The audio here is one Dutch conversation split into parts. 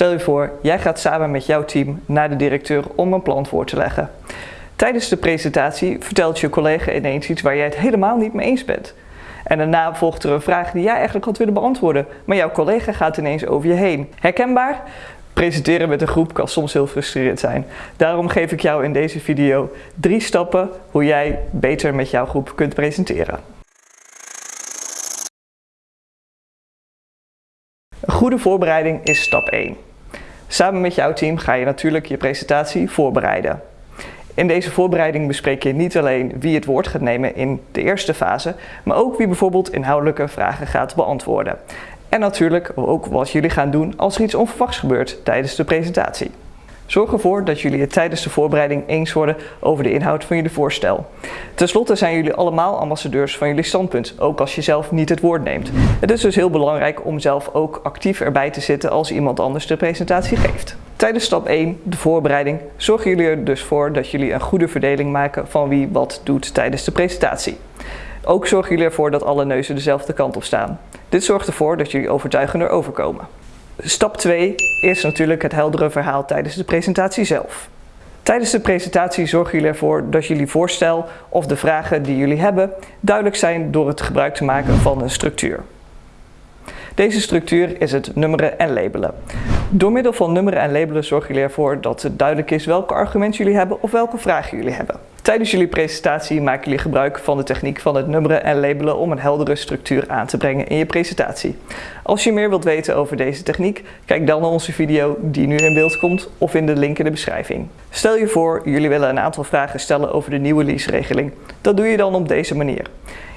Stel je voor, jij gaat samen met jouw team naar de directeur om een plan voor te leggen. Tijdens de presentatie vertelt je collega ineens iets waar jij het helemaal niet mee eens bent. En daarna volgt er een vraag die jij eigenlijk had willen beantwoorden, maar jouw collega gaat ineens over je heen. Herkenbaar? Presenteren met een groep kan soms heel frustrerend zijn. Daarom geef ik jou in deze video drie stappen hoe jij beter met jouw groep kunt presenteren. Een goede voorbereiding is stap 1. Samen met jouw team ga je natuurlijk je presentatie voorbereiden. In deze voorbereiding bespreek je niet alleen wie het woord gaat nemen in de eerste fase, maar ook wie bijvoorbeeld inhoudelijke vragen gaat beantwoorden. En natuurlijk ook wat jullie gaan doen als er iets onverwachts gebeurt tijdens de presentatie. Zorg ervoor dat jullie het tijdens de voorbereiding eens worden over de inhoud van jullie voorstel. Ten slotte zijn jullie allemaal ambassadeurs van jullie standpunt, ook als je zelf niet het woord neemt. Het is dus heel belangrijk om zelf ook actief erbij te zitten als iemand anders de presentatie geeft. Tijdens stap 1, de voorbereiding, zorgen jullie er dus voor dat jullie een goede verdeling maken van wie wat doet tijdens de presentatie. Ook zorgen jullie ervoor dat alle neuzen dezelfde kant op staan. Dit zorgt ervoor dat jullie overtuigender overkomen. Stap 2 is natuurlijk het heldere verhaal tijdens de presentatie zelf. Tijdens de presentatie zorgen jullie ervoor dat jullie voorstel of de vragen die jullie hebben duidelijk zijn door het gebruik te maken van een structuur. Deze structuur is het nummeren en labelen. Door middel van nummeren en labelen zorgen jullie ervoor dat het duidelijk is welke argumenten jullie hebben of welke vragen jullie hebben. Tijdens jullie presentatie maken jullie gebruik van de techniek van het nummeren en labelen om een heldere structuur aan te brengen in je presentatie. Als je meer wilt weten over deze techniek, kijk dan naar onze video die nu in beeld komt of in de link in de beschrijving. Stel je voor, jullie willen een aantal vragen stellen over de nieuwe lease-regeling. Dat doe je dan op deze manier.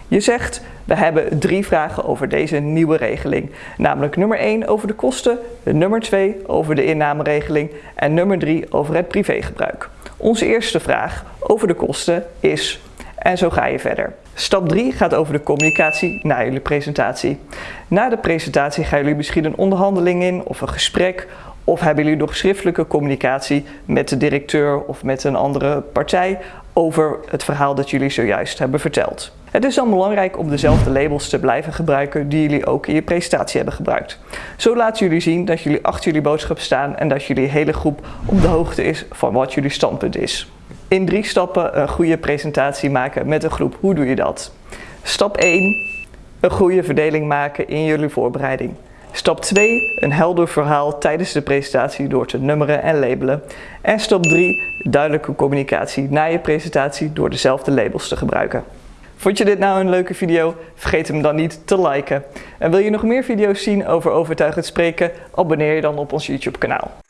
Je zegt, we hebben drie vragen over deze nieuwe regeling. Namelijk nummer 1 over de kosten, nummer 2 over de innameregeling en nummer 3 over het privégebruik. Onze eerste vraag over de kosten is, en zo ga je verder. Stap 3 gaat over de communicatie na jullie presentatie. Na de presentatie gaan jullie misschien een onderhandeling in of een gesprek of hebben jullie nog schriftelijke communicatie met de directeur of met een andere partij over het verhaal dat jullie zojuist hebben verteld. Het is dan belangrijk om dezelfde labels te blijven gebruiken die jullie ook in je presentatie hebben gebruikt. Zo laten jullie zien dat jullie achter jullie boodschap staan en dat jullie hele groep op de hoogte is van wat jullie standpunt is. In drie stappen een goede presentatie maken met een groep. Hoe doe je dat? Stap 1. Een goede verdeling maken in jullie voorbereiding. Stap 2. Een helder verhaal tijdens de presentatie door te nummeren en labelen. En stap 3. Duidelijke communicatie na je presentatie door dezelfde labels te gebruiken. Vond je dit nou een leuke video? Vergeet hem dan niet te liken. En wil je nog meer video's zien over overtuigend spreken? Abonneer je dan op ons YouTube kanaal.